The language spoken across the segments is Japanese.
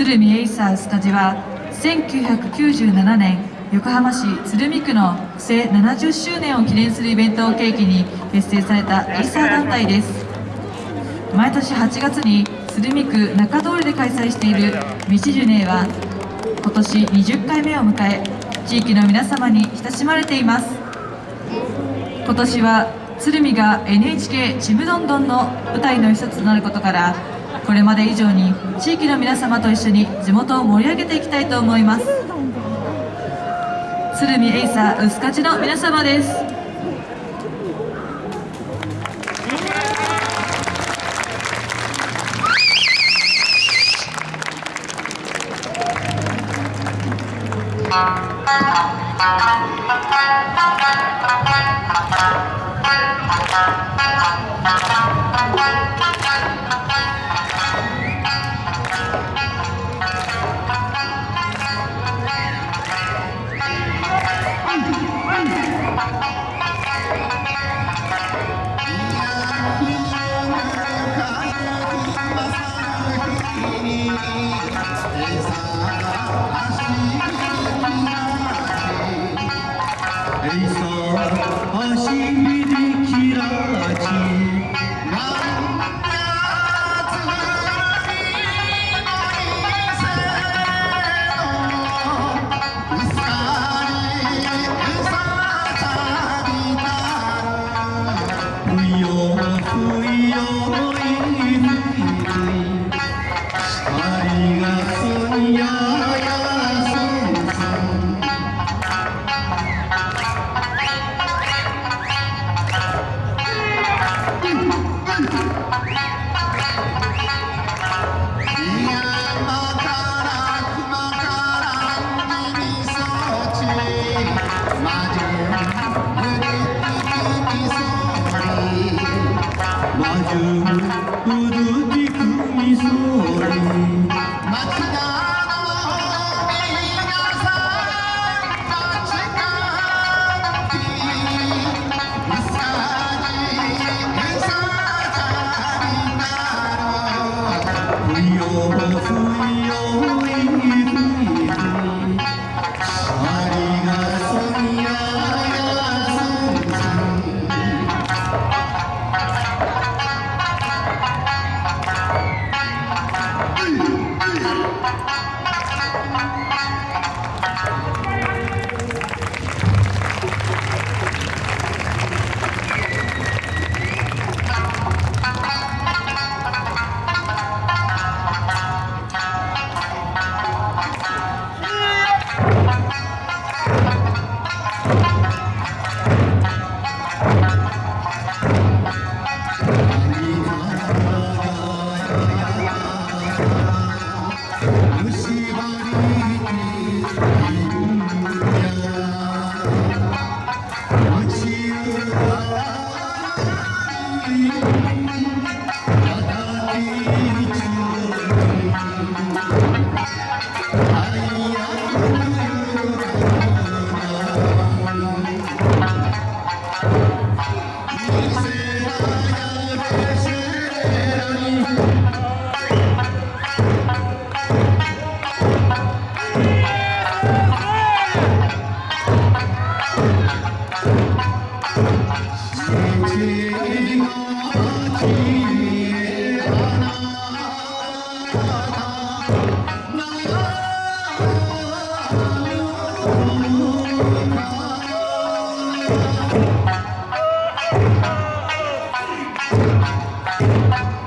鶴見エイサースタジは1997年横浜市鶴見区の区政70周年を記念するイベントを契機に結成されたエイサー団体です。毎年8月に鶴見区中通りで開催している道ジュネーは今年20回目を迎え地域の皆様に親しまれています。今年は鶴見が NHK ちむどんどんの舞台の一つとなることからこれまで以上に地域の皆様と一緒に地元を盛り上げていきたいと思います。鶴見エイサー薄勝の皆様です。Música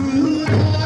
Tudo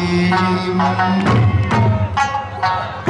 Thank you.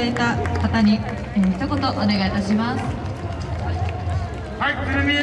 だいた方に、えー、一言お願いいたします。